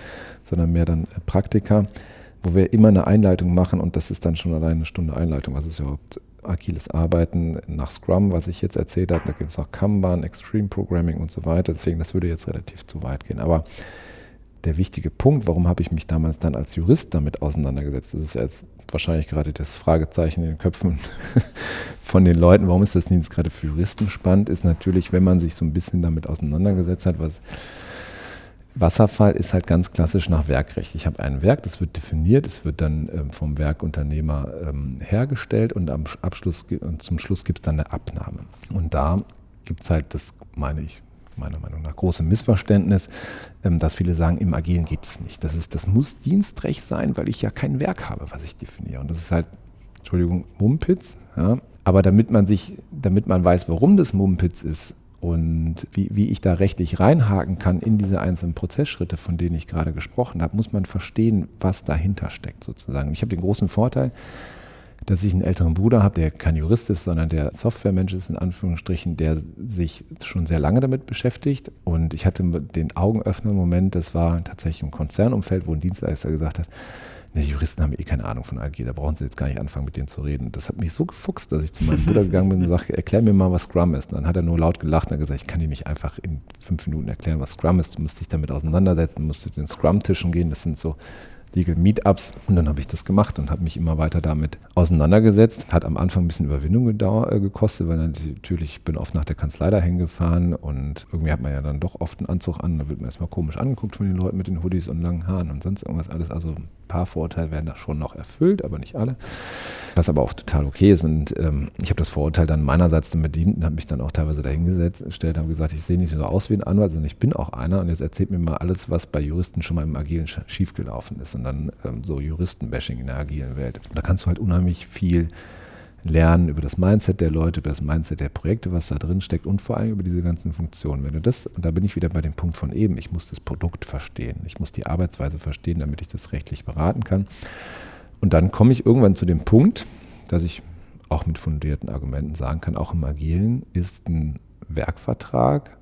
sondern mehr dann Praktiker, wo wir immer eine Einleitung machen und das ist dann schon alleine eine Stunde Einleitung. Was ist überhaupt agiles Arbeiten nach Scrum, was ich jetzt erzählt habe. Da gibt es noch Kanban, Extreme Programming und so weiter. Deswegen, das würde jetzt relativ zu weit gehen. Aber der wichtige Punkt, warum habe ich mich damals dann als Jurist damit auseinandergesetzt? Das ist jetzt wahrscheinlich gerade das Fragezeichen in den Köpfen von den Leuten, warum ist das nicht gerade für Juristen spannend, ist natürlich, wenn man sich so ein bisschen damit auseinandergesetzt hat, was Wasserfall ist halt ganz klassisch nach Werkrecht. Ich habe ein Werk, das wird definiert, es wird dann ähm, vom Werkunternehmer ähm, hergestellt und am Abschluss und zum Schluss gibt es dann eine Abnahme. Und da gibt es halt, das meine ich, meiner Meinung nach große Missverständnis, ähm, dass viele sagen, im Agilen geht es nicht. Das, ist, das muss Dienstrecht sein, weil ich ja kein Werk habe, was ich definiere. Und das ist halt, Entschuldigung, Mumpitz. Ja? Aber damit man sich, damit man weiß, warum das Mumpitz ist, und wie, wie ich da rechtlich reinhaken kann in diese einzelnen Prozessschritte, von denen ich gerade gesprochen habe, muss man verstehen, was dahinter steckt sozusagen. Ich habe den großen Vorteil, dass ich einen älteren Bruder habe, der kein Jurist ist, sondern der Softwaremensch ist, in Anführungsstrichen, der sich schon sehr lange damit beschäftigt. Und ich hatte den Augenöffner-Moment, das war tatsächlich im Konzernumfeld, wo ein Dienstleister gesagt hat, die Juristen haben eh keine Ahnung von AG, da brauchen sie jetzt gar nicht anfangen, mit denen zu reden. Das hat mich so gefuchst, dass ich zu meinem Bruder gegangen bin und gesagt, erklär mir mal, was Scrum ist. Und dann hat er nur laut gelacht und gesagt, ich kann dir nicht einfach in fünf Minuten erklären, was Scrum ist. Du musst dich damit auseinandersetzen, musst du den Scrum-Tischen gehen. Das sind so Legal Meetups. Und dann habe ich das gemacht und habe mich immer weiter damit auseinandergesetzt. Hat am Anfang ein bisschen Überwindung äh, gekostet, weil natürlich, ich bin oft nach der Kanzlei dahin gefahren und irgendwie hat man ja dann doch oft einen Anzug an. Da wird man erstmal komisch angeguckt von den Leuten mit den Hoodies und langen Haaren und sonst irgendwas alles. Also paar Vorurteile werden da schon noch erfüllt, aber nicht alle. Was aber auch total okay ist. Und ähm, ich habe das Vorurteil dann meinerseits dann bedient und habe mich dann auch teilweise dahingesetzt, gestellt, habe gesagt, ich sehe nicht so aus wie ein Anwalt, sondern ich bin auch einer und jetzt erzählt mir mal alles, was bei Juristen schon mal im Agilen schiefgelaufen ist. Und dann ähm, so Juristenbashing in der agilen Welt. Da kannst du halt unheimlich viel lernen über das Mindset der Leute, über das Mindset der Projekte, was da drin steckt und vor allem über diese ganzen Funktionen. Wenn du das, und da bin ich wieder bei dem Punkt von eben, ich muss das Produkt verstehen, ich muss die Arbeitsweise verstehen, damit ich das rechtlich beraten kann. Und dann komme ich irgendwann zu dem Punkt, dass ich auch mit fundierten Argumenten sagen kann, auch im Agilen ist ein Werkvertrag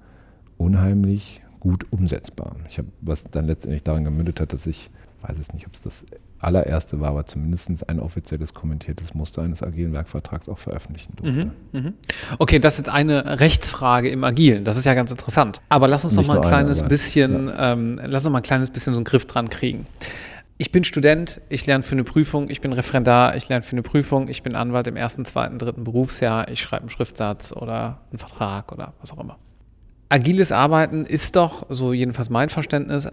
unheimlich gut umsetzbar. Ich habe, was dann letztendlich daran gemündet hat, dass ich weiß es nicht, ob es das allererste war, aber zumindest ein offizielles kommentiertes Muster eines agilen Werkvertrags auch veröffentlichen durfte. Mhm, mh. Okay, das ist eine Rechtsfrage im Agilen. Das ist ja ganz interessant. Aber lass uns noch mal ein kleines eine, bisschen, ja. ähm, lass uns mal ein kleines bisschen so einen Griff dran kriegen. Ich bin Student, ich lerne für eine Prüfung, ich bin Referendar, ich lerne für eine Prüfung, ich bin Anwalt im ersten, zweiten, dritten Berufsjahr, ich schreibe einen Schriftsatz oder einen Vertrag oder was auch immer. Agiles Arbeiten ist doch, so jedenfalls mein Verständnis,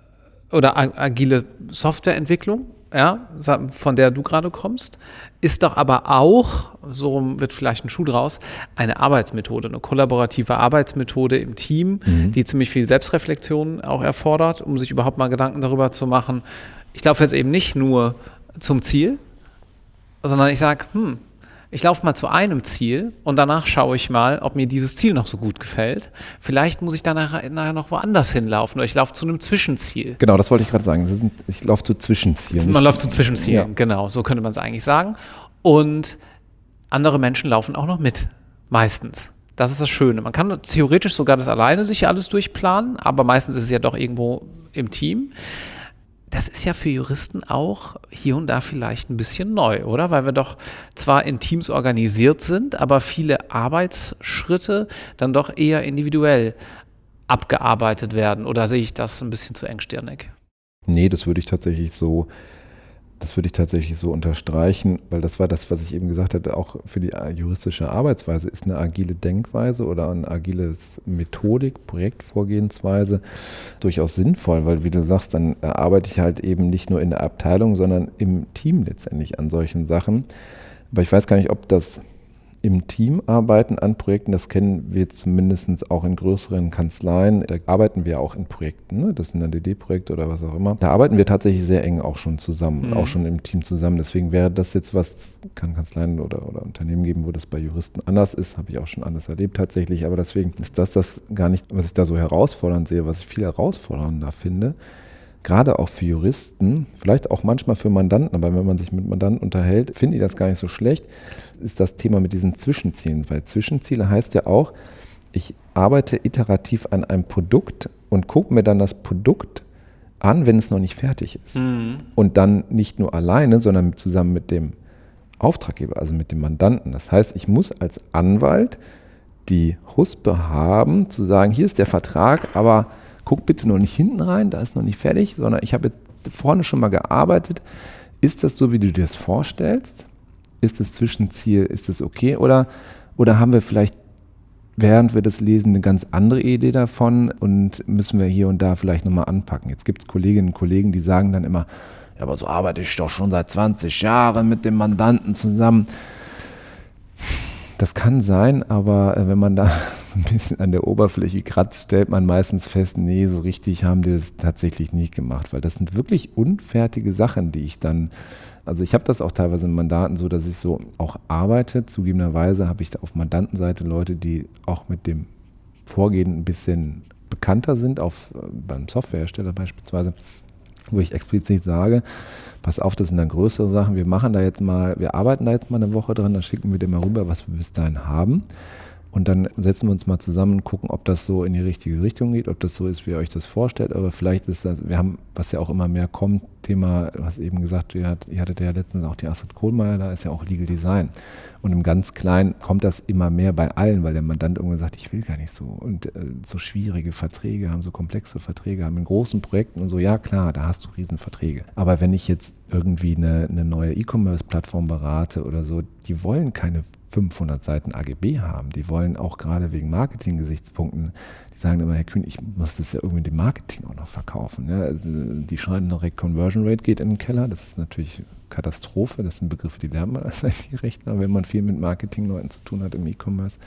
oder agile Softwareentwicklung, ja, von der du gerade kommst, ist doch aber auch, so wird vielleicht ein Schuh draus, eine Arbeitsmethode, eine kollaborative Arbeitsmethode im Team, mhm. die ziemlich viel Selbstreflexion auch erfordert, um sich überhaupt mal Gedanken darüber zu machen. Ich laufe jetzt eben nicht nur zum Ziel, sondern ich sage, hm, ich laufe mal zu einem Ziel und danach schaue ich mal, ob mir dieses Ziel noch so gut gefällt. Vielleicht muss ich dann nachher, noch woanders hinlaufen oder ich laufe zu einem Zwischenziel. Genau, das wollte ich gerade sagen. Sind, ich laufe zu Zwischenzielen. Man läuft zu Zwischenzielen, ja. genau, so könnte man es eigentlich sagen. Und andere Menschen laufen auch noch mit, meistens. Das ist das Schöne. Man kann theoretisch sogar das alleine sich alles durchplanen, aber meistens ist es ja doch irgendwo im Team das ist ja für Juristen auch hier und da vielleicht ein bisschen neu, oder? Weil wir doch zwar in Teams organisiert sind, aber viele Arbeitsschritte dann doch eher individuell abgearbeitet werden. Oder sehe ich das ein bisschen zu engstirnig? Nee, das würde ich tatsächlich so das würde ich tatsächlich so unterstreichen, weil das war das, was ich eben gesagt hatte, auch für die juristische Arbeitsweise ist eine agile Denkweise oder eine agile Methodik, Projektvorgehensweise durchaus sinnvoll, weil wie du sagst, dann arbeite ich halt eben nicht nur in der Abteilung, sondern im Team letztendlich an solchen Sachen. Aber ich weiß gar nicht, ob das im Team arbeiten an Projekten. Das kennen wir zumindest auch in größeren Kanzleien. Da arbeiten wir auch in Projekten. Ne? Das sind dann DD-Projekte oder was auch immer. Da arbeiten wir tatsächlich sehr eng auch schon zusammen, mhm. auch schon im Team zusammen. Deswegen wäre das jetzt was, kann Kanzleien oder, oder Unternehmen geben, wo das bei Juristen anders ist. Habe ich auch schon anders erlebt tatsächlich. Aber deswegen ist das das gar nicht, was ich da so herausfordernd sehe, was ich viel herausfordernder finde gerade auch für Juristen, vielleicht auch manchmal für Mandanten, aber wenn man sich mit Mandanten unterhält, finde ich das gar nicht so schlecht, ist das Thema mit diesen Zwischenzielen. Weil Zwischenziele heißt ja auch, ich arbeite iterativ an einem Produkt und gucke mir dann das Produkt an, wenn es noch nicht fertig ist. Mhm. Und dann nicht nur alleine, sondern zusammen mit dem Auftraggeber, also mit dem Mandanten. Das heißt, ich muss als Anwalt die Huspe haben, zu sagen, hier ist der Vertrag, aber guck bitte noch nicht hinten rein, da ist noch nicht fertig, sondern ich habe jetzt vorne schon mal gearbeitet. Ist das so, wie du dir das vorstellst? Ist das Zwischenziel, ist das okay? Oder, oder haben wir vielleicht während wir das lesen, eine ganz andere Idee davon und müssen wir hier und da vielleicht nochmal anpacken. Jetzt gibt es Kolleginnen und Kollegen, die sagen dann immer, ja, aber so arbeite ich doch schon seit 20 Jahren mit dem Mandanten zusammen. Das kann sein, aber äh, wenn man da so ein bisschen an der Oberfläche kratzt, stellt man meistens fest, nee, so richtig haben die das tatsächlich nicht gemacht, weil das sind wirklich unfertige Sachen, die ich dann, also ich habe das auch teilweise in Mandaten so, dass ich so auch arbeite. Zugegebenerweise habe ich da auf Mandantenseite Leute, die auch mit dem Vorgehen ein bisschen bekannter sind, auf, äh, beim Softwarehersteller beispielsweise, wo ich explizit sage, pass auf, das sind dann größere Sachen, wir machen da jetzt mal, wir arbeiten da jetzt mal eine Woche dran, dann schicken wir dir mal rüber, was wir bis dahin haben. Und dann setzen wir uns mal zusammen und gucken, ob das so in die richtige Richtung geht, ob das so ist, wie ihr euch das vorstellt. Aber vielleicht ist das, wir haben, was ja auch immer mehr kommt, Thema, hast eben gesagt, ihr, hattet ja letztens auch die Astrid Kohlmeier, da ist ja auch Legal Design. Und im ganz Kleinen kommt das immer mehr bei allen, weil der Mandant irgendwann sagt, ich will gar nicht so. Und äh, so schwierige Verträge haben, so komplexe Verträge haben in großen Projekten und so, ja klar, da hast du Riesenverträge. Aber wenn ich jetzt irgendwie eine, eine neue E-Commerce-Plattform berate oder so, die wollen keine 500 Seiten AGB haben. Die wollen auch gerade wegen Marketing-Gesichtspunkten, sagen immer, Herr Kühn, ich muss das ja irgendwie dem Marketing auch noch verkaufen. Ja, also, die schreiben direkt, Conversion Rate geht in den Keller. Das ist natürlich Katastrophe. Das sind Begriffe, die lernt man als IT-Rechtler, wenn man viel mit Marketingleuten zu tun hat im E-Commerce.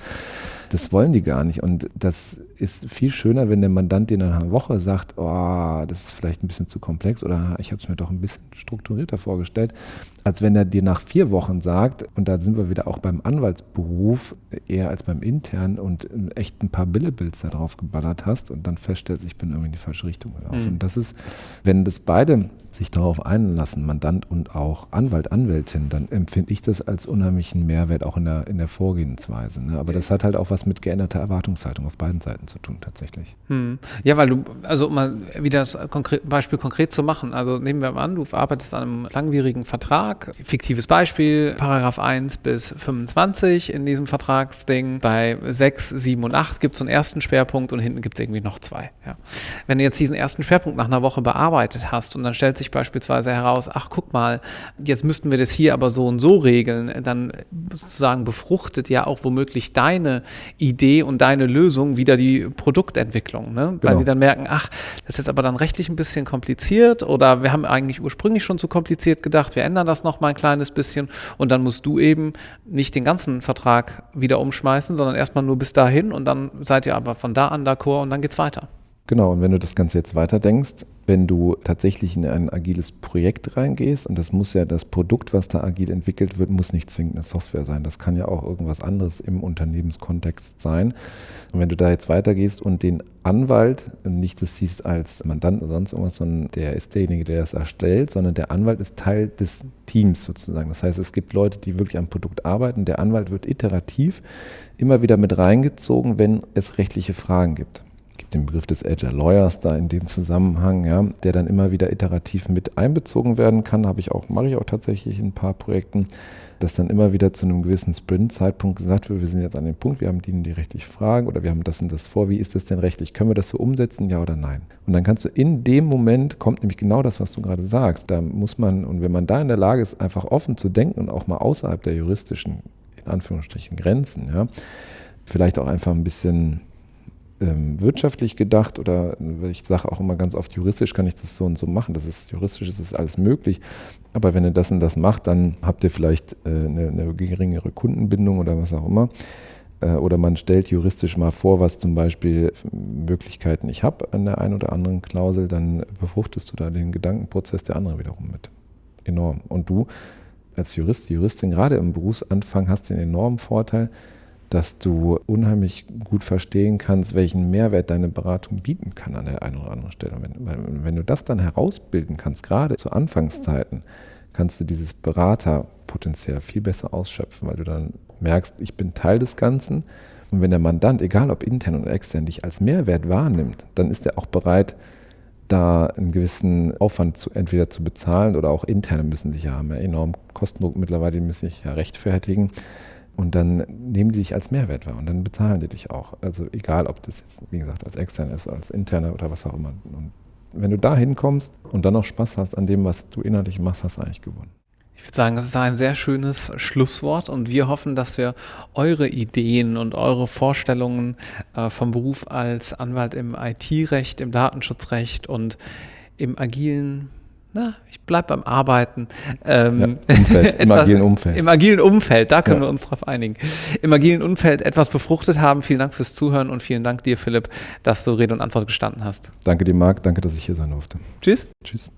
Das wollen die gar nicht. Und das ist viel schöner, wenn der Mandant dir nach einer Woche sagt, oh, das ist vielleicht ein bisschen zu komplex oder ich habe es mir doch ein bisschen strukturierter vorgestellt, als wenn er dir nach vier Wochen sagt, und da sind wir wieder auch beim Anwaltsberuf, eher als beim internen und echt ein paar Billebilds da drauf geballert hast und dann feststellst, ich bin irgendwie in die falsche Richtung gelaufen. Mhm. Und das ist, wenn das beide sich darauf einlassen, Mandant und auch Anwalt, Anwältin, dann empfinde ich das als unheimlichen Mehrwert auch in der, in der Vorgehensweise. Ne? Aber das hat halt auch was mit geänderter Erwartungshaltung auf beiden Seiten zu tun, tatsächlich. Hm. Ja, weil du, also um mal wieder das konkret, Beispiel konkret zu machen, also nehmen wir mal an, du arbeitest an einem langwierigen Vertrag, fiktives Beispiel, Paragraph 1 bis 25 in diesem Vertragsding, bei 6, 7 und 8 gibt es so einen ersten Schwerpunkt und hinten gibt es irgendwie noch zwei. Ja. Wenn du jetzt diesen ersten Schwerpunkt nach einer Woche bearbeitet hast und dann stellt sich sich beispielsweise heraus, ach guck mal, jetzt müssten wir das hier aber so und so regeln, dann sozusagen befruchtet ja auch womöglich deine Idee und deine Lösung wieder die Produktentwicklung, ne? weil genau. die dann merken, ach, das ist jetzt aber dann rechtlich ein bisschen kompliziert oder wir haben eigentlich ursprünglich schon zu kompliziert gedacht, wir ändern das noch mal ein kleines bisschen und dann musst du eben nicht den ganzen Vertrag wieder umschmeißen, sondern erstmal nur bis dahin und dann seid ihr aber von da an d'accord und dann geht's weiter. Genau, und wenn du das Ganze jetzt weiterdenkst, wenn du tatsächlich in ein agiles Projekt reingehst, und das muss ja das Produkt, was da agil entwickelt wird, muss nicht zwingend eine Software sein. Das kann ja auch irgendwas anderes im Unternehmenskontext sein. Und wenn du da jetzt weitergehst und den Anwalt nicht das siehst als Mandant oder sonst irgendwas, sondern der ist derjenige, der das erstellt, sondern der Anwalt ist Teil des Teams sozusagen. Das heißt, es gibt Leute, die wirklich am Produkt arbeiten. Der Anwalt wird iterativ immer wieder mit reingezogen, wenn es rechtliche Fragen gibt den Begriff des Agile Lawyers da in dem Zusammenhang, ja, der dann immer wieder iterativ mit einbezogen werden kann, habe ich auch, mache ich auch tatsächlich in ein paar Projekten, dass dann immer wieder zu einem gewissen Sprint-Zeitpunkt gesagt wird, wir sind jetzt an dem Punkt, wir haben die, die rechtlich fragen oder wir haben das und das vor, wie ist das denn rechtlich? Können wir das so umsetzen, ja oder nein? Und dann kannst du in dem Moment, kommt nämlich genau das, was du gerade sagst, da muss man, und wenn man da in der Lage ist, einfach offen zu denken und auch mal außerhalb der juristischen, in Anführungsstrichen, Grenzen, ja, vielleicht auch einfach ein bisschen wirtschaftlich gedacht oder ich sage auch immer ganz oft, juristisch kann ich das so und so machen. Das ist juristisch, ist es alles möglich. Aber wenn ihr das und das macht, dann habt ihr vielleicht äh, eine, eine geringere Kundenbindung oder was auch immer äh, oder man stellt juristisch mal vor, was zum Beispiel Möglichkeiten ich habe an der einen oder anderen Klausel, dann befruchtest du da den Gedankenprozess der anderen wiederum mit. Enorm. Und du als Jurist, Juristin, gerade im Berufsanfang hast den enormen Vorteil, dass du unheimlich gut verstehen kannst, welchen Mehrwert deine Beratung bieten kann an der einen oder anderen Stelle. Wenn, wenn du das dann herausbilden kannst, gerade zu Anfangszeiten, kannst du dieses Beraterpotenzial viel besser ausschöpfen, weil du dann merkst, ich bin Teil des Ganzen. Und wenn der Mandant, egal ob intern oder extern, dich als Mehrwert wahrnimmt, dann ist er auch bereit, da einen gewissen Aufwand zu, entweder zu bezahlen oder auch interne müssen sich ja haben ja enorm Kostendruck mittlerweile, die müssen sich ja rechtfertigen. Und dann nehmen die dich als Mehrwert wahr und dann bezahlen die dich auch. Also egal, ob das jetzt, wie gesagt, als extern ist, als interner oder was auch immer. Und wenn du da hinkommst und dann noch Spaß hast an dem, was du innerlich machst, hast du eigentlich gewonnen. Ich würde sagen, das ist ein sehr schönes Schlusswort und wir hoffen, dass wir eure Ideen und eure Vorstellungen äh, vom Beruf als Anwalt im IT-Recht, im Datenschutzrecht und im agilen na, ich bleibe beim Arbeiten. Ähm, ja, Umfeld, Im agilen Umfeld. Im agilen Umfeld, da können ja. wir uns drauf einigen. Im agilen Umfeld etwas befruchtet haben. Vielen Dank fürs Zuhören und vielen Dank dir, Philipp, dass du Rede und Antwort gestanden hast. Danke dir, Marc. Danke, dass ich hier sein durfte. Tschüss. Tschüss.